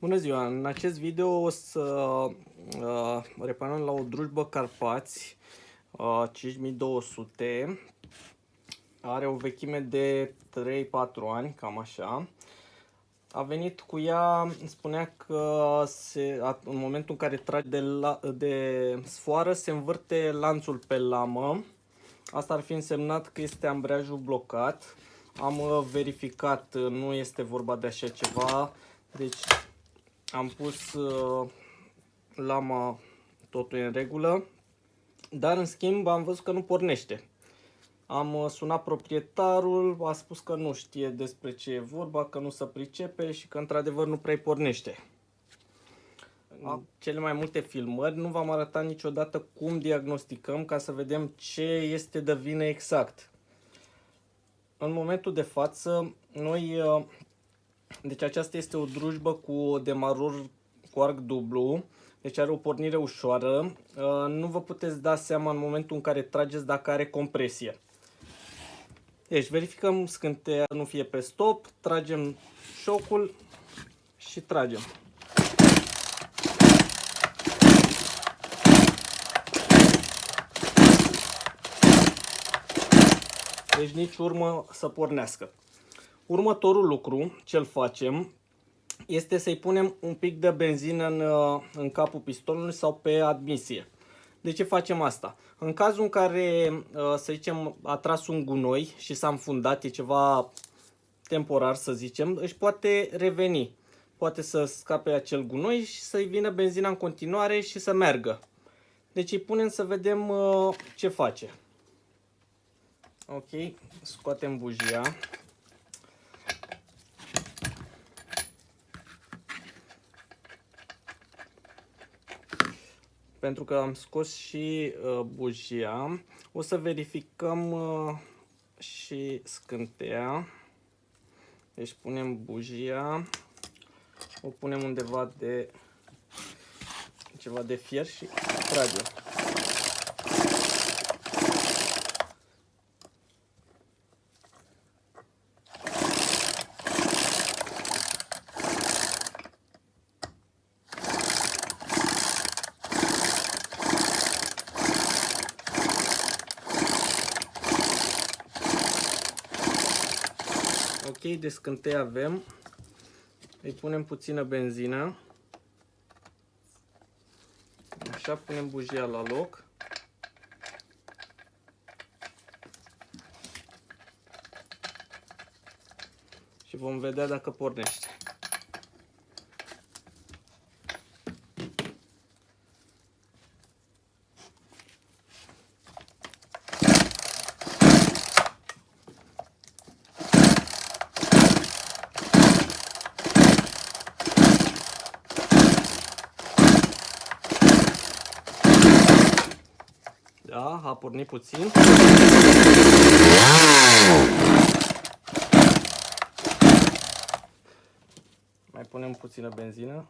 Bună ziua! În acest video o să uh, reparăm la o drujbă Carpați uh, 5200. Are o vechime de 3-4 ani, cam așa. A venit cu ea, spunea că se, în momentul în care trage de, la, de sfoară se învârte lanțul pe lamă. Asta ar fi însemnat că este ambreiajul blocat. Am uh, verificat, nu este vorba de așa ceva. Deci am pus uh, lama totul în regulă, dar în schimb am văzut că nu pornește. Am uh, sunat proprietarul, a spus că nu știe despre ce e vorba, că nu se pricepe și că într-adevăr nu prea pornește. În cele mai multe filmări nu v-am arătat niciodată cum diagnosticăm ca să vedem ce este de vină exact. În momentul de față, noi uh, deci aceasta este o drujbă cu demarur cu arc dublu, deci are o pornire ușoară. Uh, nu vă puteți da seama în momentul în care trageți dacă are compresie. Deci verificăm scânteia nu fie pe stop, tragem șocul și tragem. Deci nici urmă să pornească. Următorul lucru ce-l facem este să-i punem un pic de benzină în, uh, în capul pistonului sau pe admisie. De ce facem asta? În cazul în care, uh, să zicem, a tras un gunoi și s-a înfundat, e ceva temporar să zicem, își poate reveni. Poate să scape acel gunoi și să-i vină benzina în continuare și să meargă. Deci îi punem să vedem uh, ce face. Ok, scoatem bujia. Pentru că am scos și uh, bujia. O să verificăm uh, și scânteia. Deci punem bujia, o punem undeva de ceva de fier și tragem. Ok, de scântei avem. Îi punem puțină benzină. Așa, punem bujia la loc. Și vom vedea dacă pornește. Da, a pornit puțin. Mai punem puțină benzină.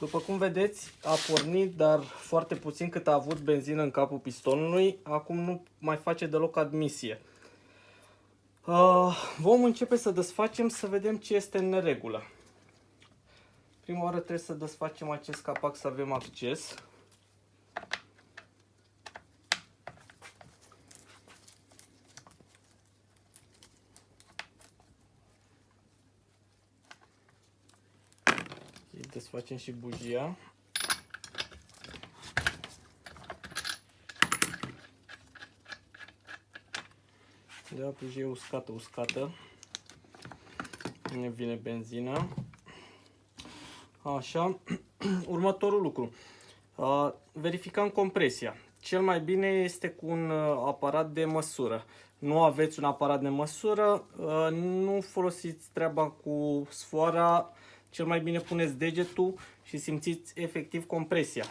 După cum vedeți, a pornit, dar foarte puțin cât a avut benzină în capul pistonului. Acum nu mai face deloc admisie. Uh, vom începe să desfacem să vedem ce este în neregulă. Prima oară trebuie să desfacem acest capac să avem acces. Desfacem și bujia. Da, bujie uscată, uscată. Ne vine benzina. Așa. Următorul lucru. Verificăm compresia. Cel mai bine este cu un aparat de măsură. Nu aveți un aparat de măsură, nu folosiți treaba cu sfoara cel mai bine puneți degetul și simțiți efectiv compresia.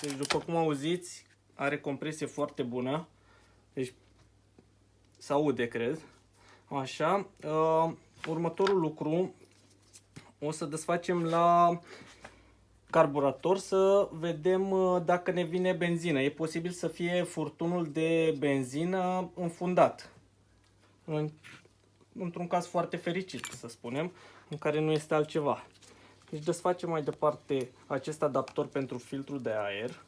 Deci după cum auziți, are compresie foarte bună. Deci se aude, cred. Așa. Uh, următorul lucru, o să desfacem la carburator să vedem uh, dacă ne vine benzină. E posibil să fie furtunul de benzină înfundat. În, într-un caz foarte fericit, să spunem, în care nu este altceva. Deci desfacem mai departe acest adaptor pentru filtrul de aer.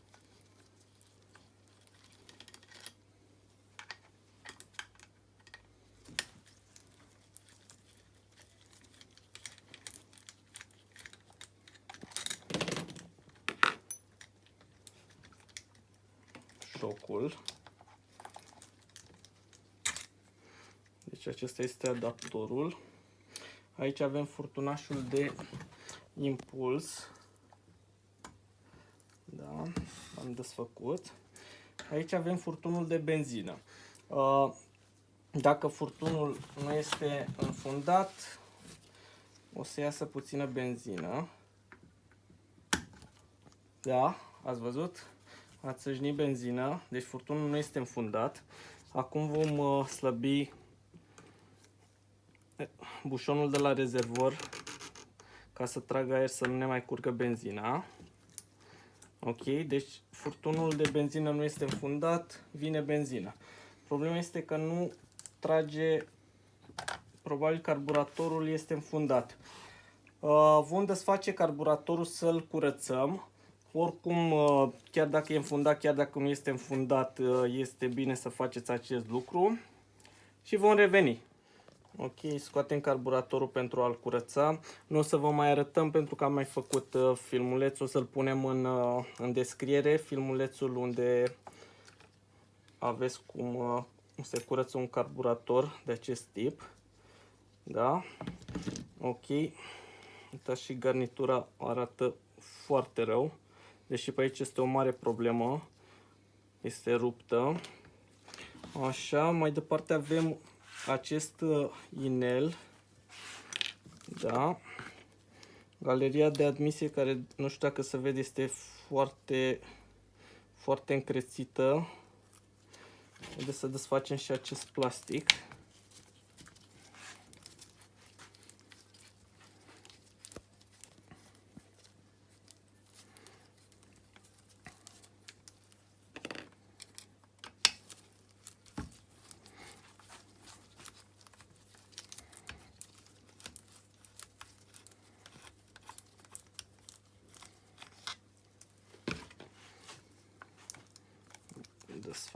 șocul. Deci acesta este adaptorul. Aici avem furtunașul de impuls. Da, am desfăcut. Aici avem furtunul de benzină. Uh, dacă furtunul nu este înfundat, o să iasă puțină benzină. Da, ați văzut? Ați săjnit benzina, deci furtunul nu este înfundat. Acum vom uh, slăbi bușonul de la rezervor ca să tragă aer să nu ne mai curgă benzina. Ok, deci furtunul de benzină nu este înfundat, vine benzina. Problema este că nu trage, probabil carburatorul este înfundat. Uh, vom desface carburatorul să-l curățăm. Oricum, uh, chiar dacă e înfundat, chiar dacă nu este înfundat, uh, este bine să faceți acest lucru. Și vom reveni. Ok, scoatem carburatorul pentru a-l curăța. Nu o să vă mai arătăm pentru că am mai făcut uh, filmulețul, o să-l punem în, în descriere, filmulețul unde aveți cum se curăță un carburator de acest tip. Da? Ok. Uitați și garnitura arată foarte rău. Deși pe aici este o mare problemă. Este ruptă. Așa, mai departe avem acest uh, inel. Da. Galeria de admisie care nu știu dacă se vede este foarte foarte încrețită. Haideți să desfacem și acest plastic.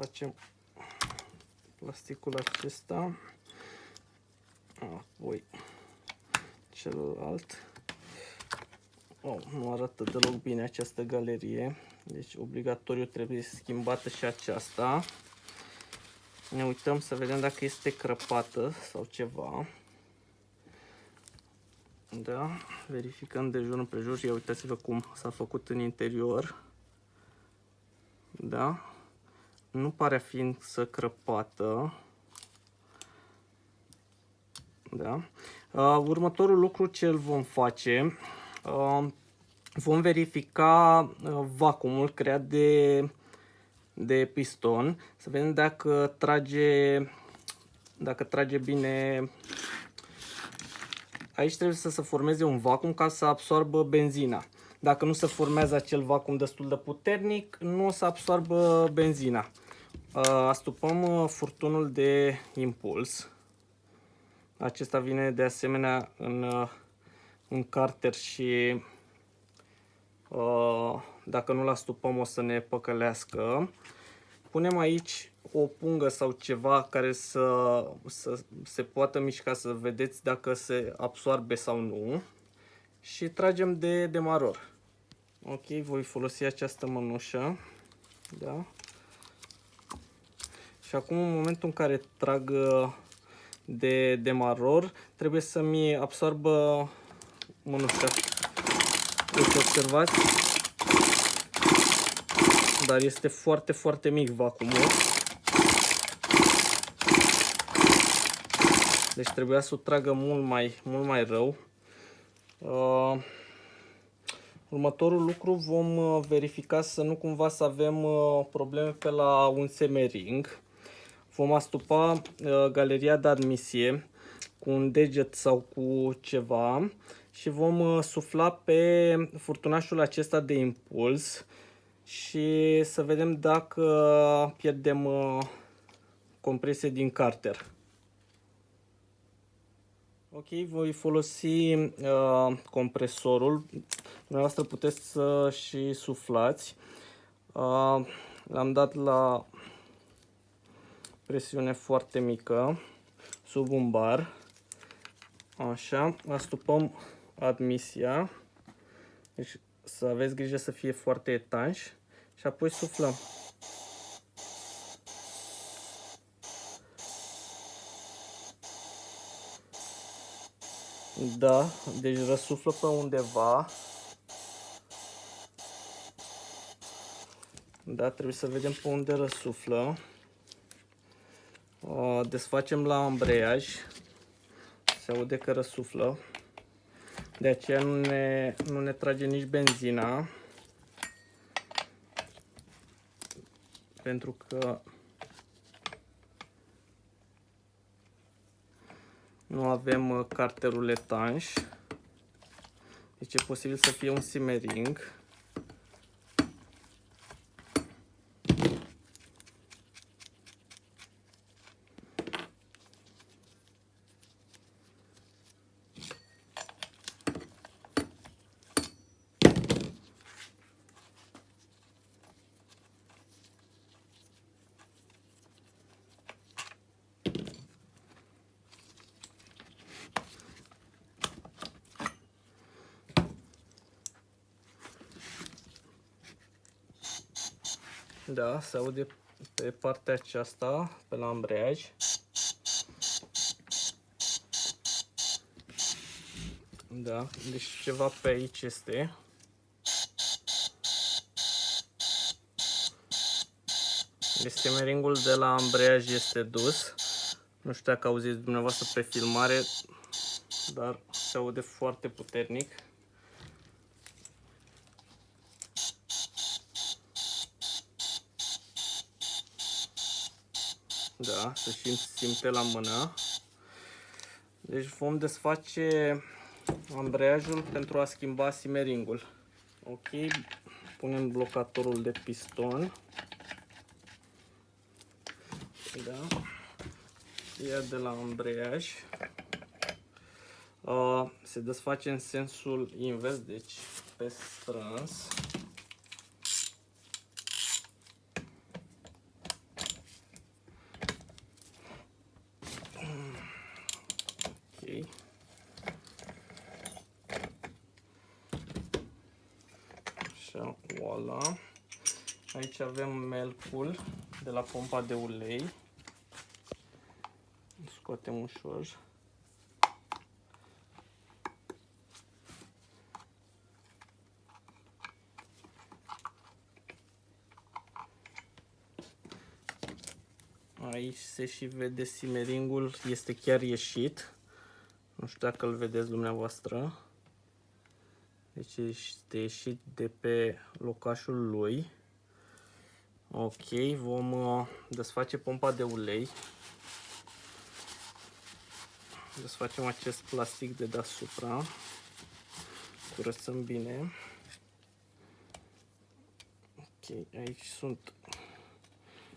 desfacem plasticul acesta. Apoi celălalt. Oh, nu arată deloc bine această galerie. Deci obligatoriu trebuie schimbată și aceasta. Ne uităm să vedem dacă este crăpată sau ceva. Da, verificăm de jur împrejur, ia uitați-vă cum s-a făcut în interior. Da, nu pare a fi să crăpată. Da. Uh, următorul lucru ce îl vom face, uh, vom verifica uh, vacuumul creat de, de piston, să vedem dacă trage, dacă trage bine. Aici trebuie să se formeze un vacuum ca să absorbă benzina. Dacă nu se formează acel vacuum destul de puternic, nu o să absorbă benzina. Uh, astupăm uh, furtunul de impuls. Acesta vine de asemenea în, uh, în carter și dacă nu-l astupăm o să ne păcălească. Punem aici o pungă sau ceva care să, să se poată mișca să vedeți dacă se absorbe sau nu. Și tragem de demaror. Ok, voi folosi această mănușă. Da. Și acum în momentul în care trag uh, de demaror, trebuie să-mi absorbă mânușa. Deci observați, dar este foarte, foarte mic vacuumul. Deci trebuia să o tragă mult mai, mult mai rău. Uh, următorul lucru vom uh, verifica să nu cumva să avem uh, probleme pe la un semering. Vom astupa uh, galeria de admisie cu un deget sau cu ceva și vom uh, sufla pe furtunașul acesta de impuls și să vedem dacă pierdem uh, compresie din carter. Ok, voi folosi uh, compresorul. Dumneavoastră puteți să și suflați. Uh, L-am dat la presiune foarte mică, sub un bar. Așa, astupăm admisia. Deci să aveți grijă să fie foarte etanș și apoi suflăm. Da, deci răsuflă pe undeva. Da, trebuie să vedem pe unde răsuflă. Desfacem la ambreiaj. Se aude că răsuflă. De aceea nu ne, nu ne trage nici benzina. Pentru că nu avem uh, carterul etanș. Deci e posibil să fie un simmering. Da, se aude pe partea aceasta, pe la ambreiaj. Da, deci ceva pe aici este. Deci stemeringul de la ambreiaj este dus. Nu știu dacă auziți dumneavoastră pe filmare, dar se aude foarte puternic. Da, să și simte la mână. Deci vom desface ambreiajul pentru a schimba simeringul. Ok, punem blocatorul de piston. Da. Ia de la ambreiaj. Uh, se desface în sensul invers, deci pe strâns. Așa, voila. Aici avem melcul de la pompa de ulei. Scoatem ușor. Aici se și vede simeringul, este chiar ieșit. Nu știu dacă îl vedeți dumneavoastră. Deci este ieșit de pe locașul lui. Ok, vom uh, desface pompa de ulei. Desfacem acest plastic de deasupra. Curățăm bine. Ok, aici sunt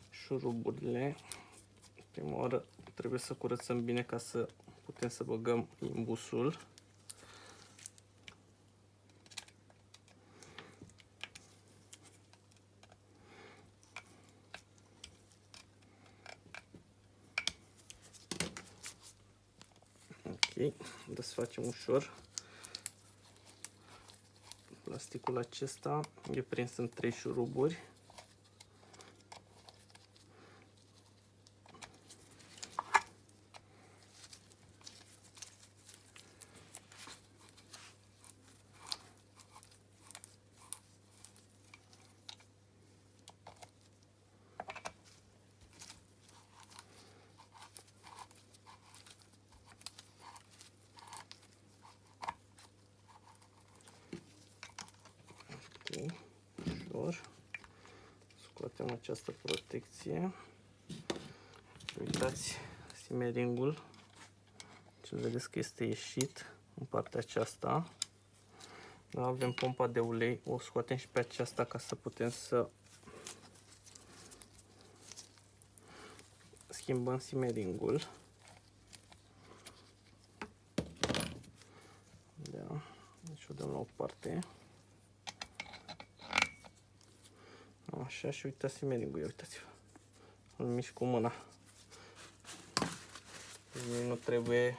șuruburile. Prima oară trebuie să curățăm bine ca să putem să băgăm imbusul. Ok, desfacem ușor. Plasticul acesta e prins în trei șuruburi. Uitați simeringul. Ce vedeți că este ieșit în partea aceasta. Da, avem pompa de ulei, o scoatem și pe aceasta ca să putem să schimbăm simeringul. Da, deci o dăm la o parte. Așa și uitați simeringul, ia uitați-vă. Îl mișc cu mâna. Deci nu trebuie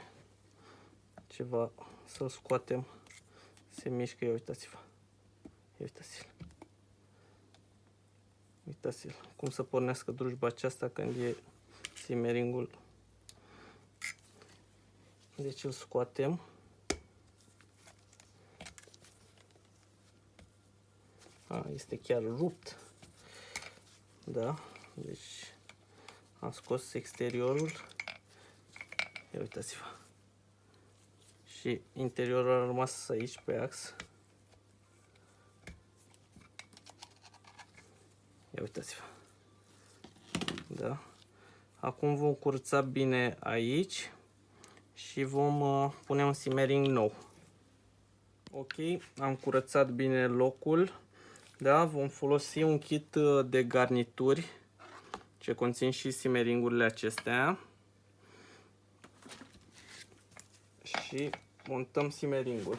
ceva să-l scoatem. Se mișcă, ia uitați-vă. Ia uitați-l. Uitați-l. Cum să pornească drujba aceasta când e simeringul. Deci îl scoatem. A, este chiar rupt. Da, deci am scos exteriorul. Ia uitați-vă. Și interiorul a rămas aici pe ax. Ia uitați-vă. Da. Acum vom curăța bine aici și vom uh, pune un simmering nou. Ok, am curățat bine locul. Da, vom folosi un kit uh, de garnituri ce conțin și simmeringurile acestea. Și montăm simmeringul.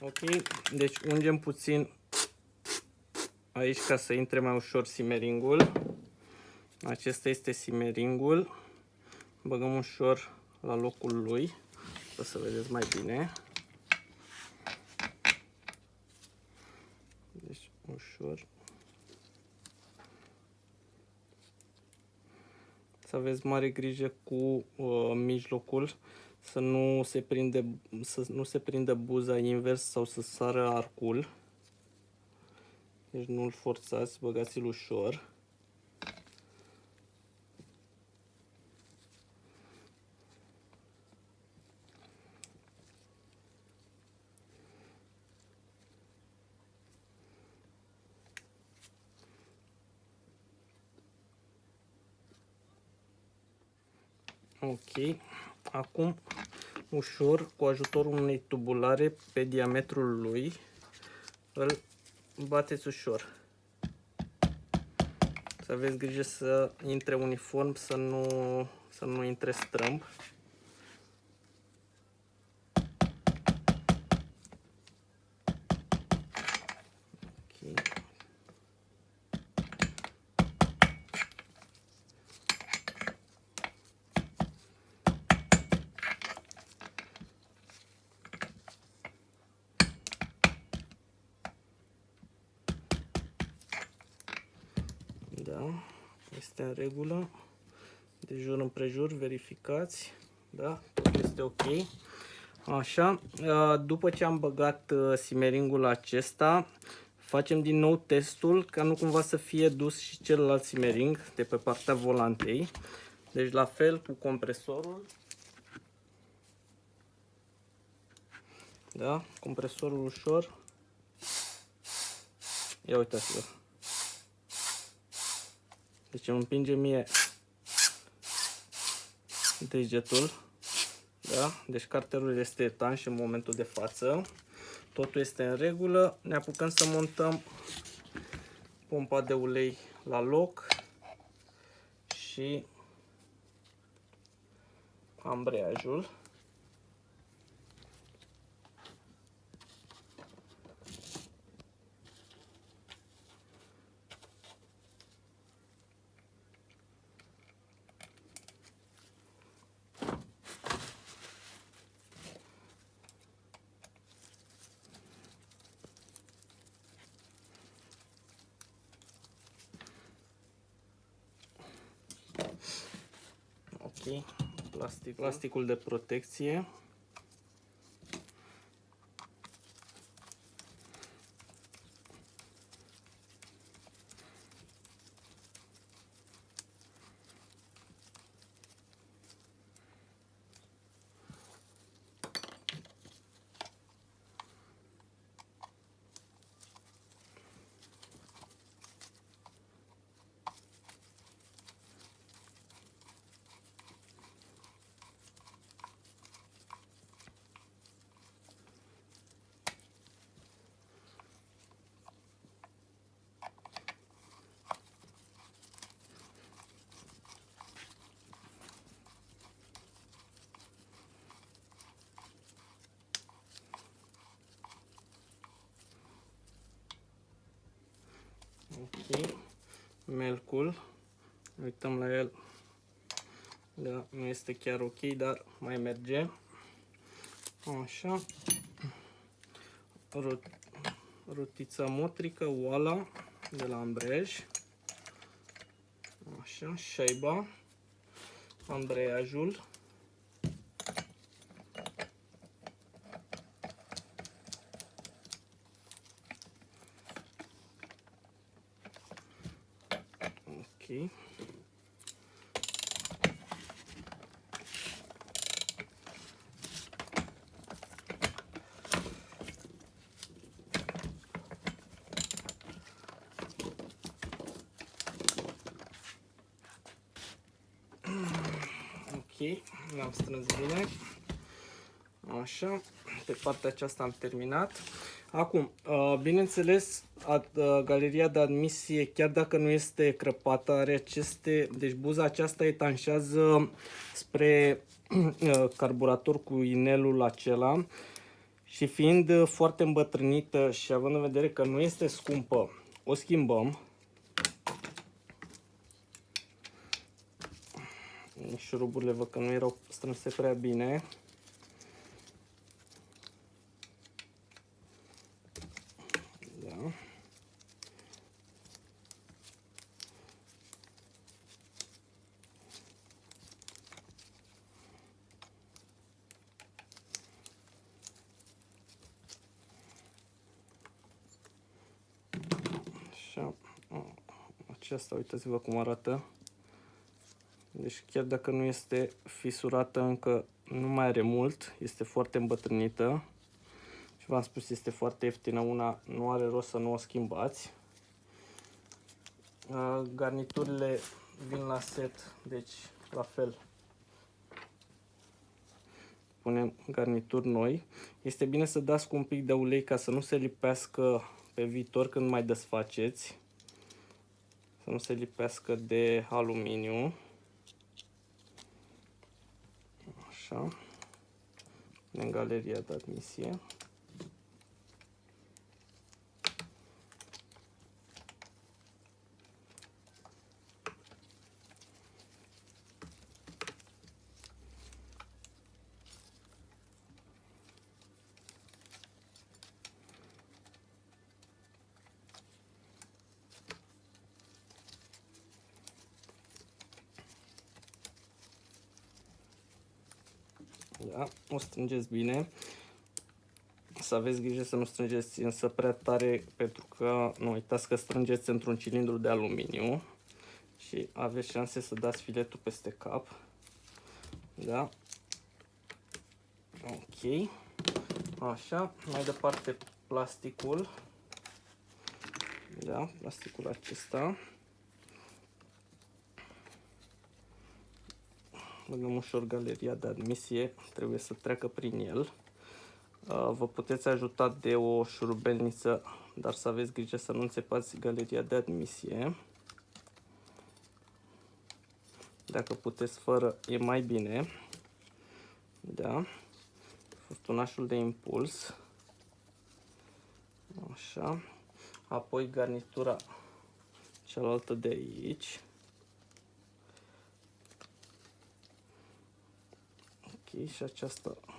Ok, deci ungem puțin aici ca să intre mai ușor simmeringul. Acesta este simeringul. Băgăm ușor la locul lui, ca să vedeți mai bine. Deci ușor. Să aveți mare grijă cu uh, mijlocul, să nu se prinde să nu se prindă buza invers sau să sară arcul. Deci nu-l forțați, băgați-l ușor. Ok. Acum, ușor, cu ajutorul unei tubulare pe diametrul lui, îl bateți ușor. Să aveți grijă să intre uniform, să nu, să nu intre strâmb. Da, este în regulă. De jur împrejur, verificați. Da, tot este ok. Așa, după ce am băgat simeringul acesta, facem din nou testul, ca nu cumva să fie dus și celălalt simering de pe partea volantei. Deci la fel cu compresorul. Da, compresorul ușor. Ia uitați-vă. Deci îmi împinge mie degetul. Da? Deci carterul este etanș în momentul de față. Totul este în regulă. Ne apucăm să montăm pompa de ulei la loc și ambreiajul. Ok, plastic, plasticul de protecție. Ok. Melcul. Uităm la el. Da, nu este chiar ok, dar mai merge. Așa. Rot rotița motrică, oala de la ambrej. Așa, șaiba, ambreiajul. Ok. Ok, l-am strâns bine. Așa, pe partea aceasta am terminat. Acum, uh, bineînțeles, uh, galeria de admisie, chiar dacă nu este crăpată, are aceste, deci buza aceasta etanșează spre uh, carburator cu inelul acela și fiind foarte îmbătrânită și având în vedere că nu este scumpă, o schimbăm. Șuruburile văd că nu erau strânse prea bine. Da. Așa. Aceasta, uitați-vă cum arată. Deci chiar dacă nu este fisurată încă, nu mai are mult, este foarte îmbătrânită. Și v-am spus, este foarte ieftină, una nu are rost să nu o schimbați. Garniturile vin la set, deci la fel. Punem garnituri noi. Este bine să dați cu un pic de ulei ca să nu se lipească pe viitor când mai desfaceți. Să nu se lipească de aluminiu. Așa. În galeria de admisie. Da? O strângeți bine. Să aveți grijă să nu strângeți însă prea tare pentru că nu uitați că strângeți într-un cilindru de aluminiu și aveți șanse să dați filetul peste cap. Da? Ok. Așa, mai departe plasticul. Da, plasticul acesta. Băgăm ușor galeria de admisie, trebuie să treacă prin el. Uh, vă puteți ajuta de o șurubelniță, dar să aveți grijă să nu înțepați galeria de admisie. Dacă puteți fără, e mai bine. Da. Furtunașul de impuls. Așa. Apoi garnitura cealaltă de aici. Și aceasta da.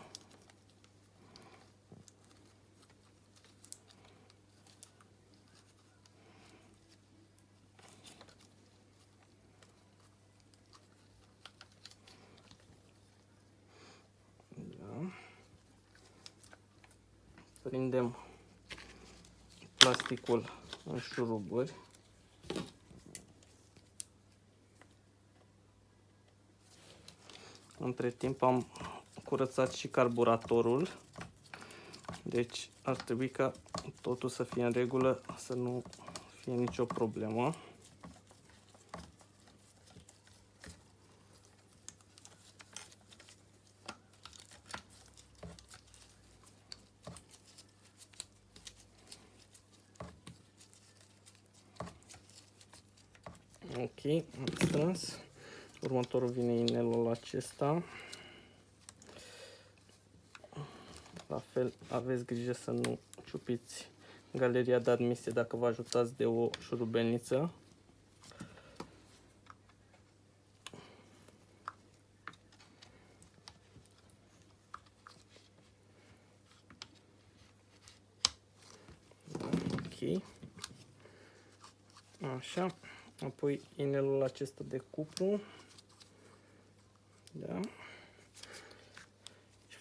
prindem plasticul în șuruburi Între timp am curățat și carburatorul. Deci ar trebui ca totul să fie în regulă, să nu fie nicio problemă. Ok, am strâns. Următorul vine inelul acesta. La fel, aveți grijă să nu ciupiți galeria de admisie dacă vă ajutați de o șurubelniță. Da, ok. Așa. Apoi inelul acesta de cupru. Da.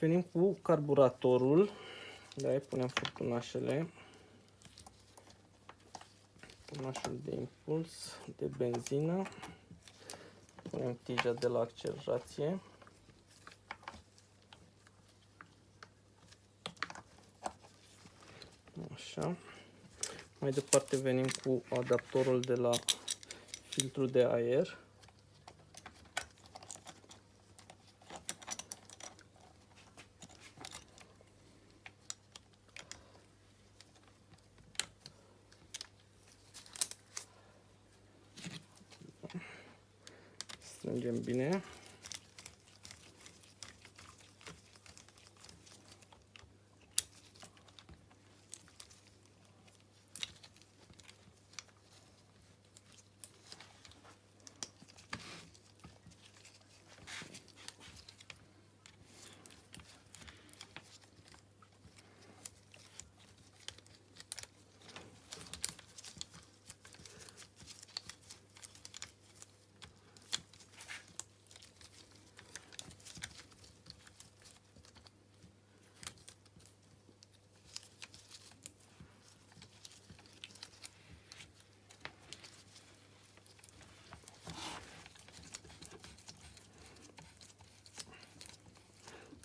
Și venim cu carburatorul. Da, punem furtunașele. Furtunașul de impuls, de benzină. Punem tija de la accelerație. Așa. Mai departe venim cu adaptorul de la filtru de aer. Strângem bine.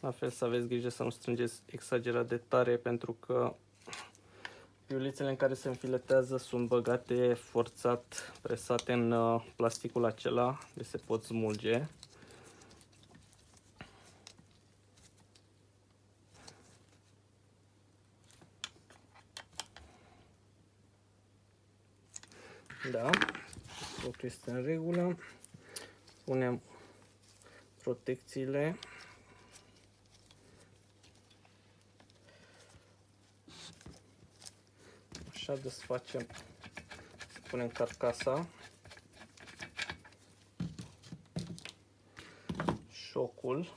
La fel să aveți grijă să nu strângeți exagerat de tare pentru că piulițele în care se înfiletează sunt băgate forțat, presate în uh, plasticul acela, de se pot smulge. Da, totul este în regulă. Punem protecțiile Așa desfacem, să punem carcasa, șocul,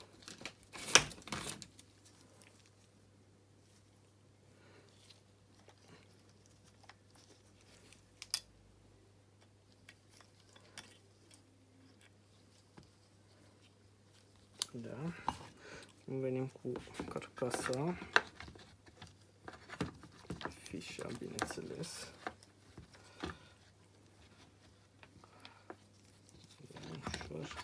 Da. Venim cu carcasa fișa, bineînțeles. Ușor.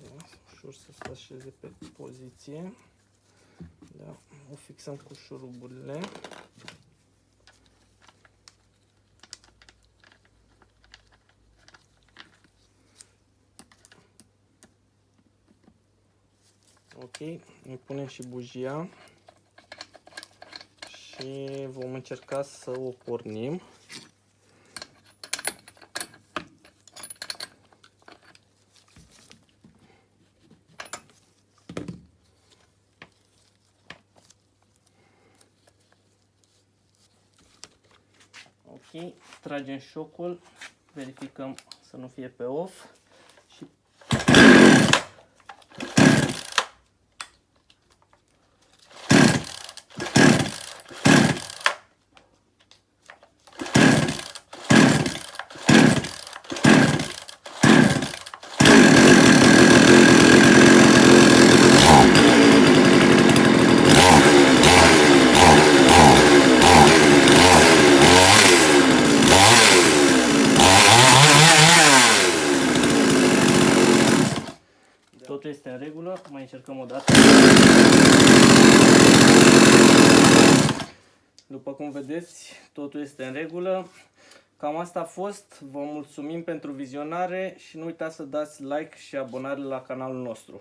Da, ușor să se așeze pe poziție. Da, o fixăm cu șuruburile. Ok, îi punem și bujia și vom încerca să o pornim. Ok, tragem șocul, verificăm să nu fie pe off. Totul este în regulă, mai încercăm o dată. După cum vedeți, totul este în regulă. Cam asta a fost. Vă mulțumim pentru vizionare și nu uitați să dați like și abonare la canalul nostru.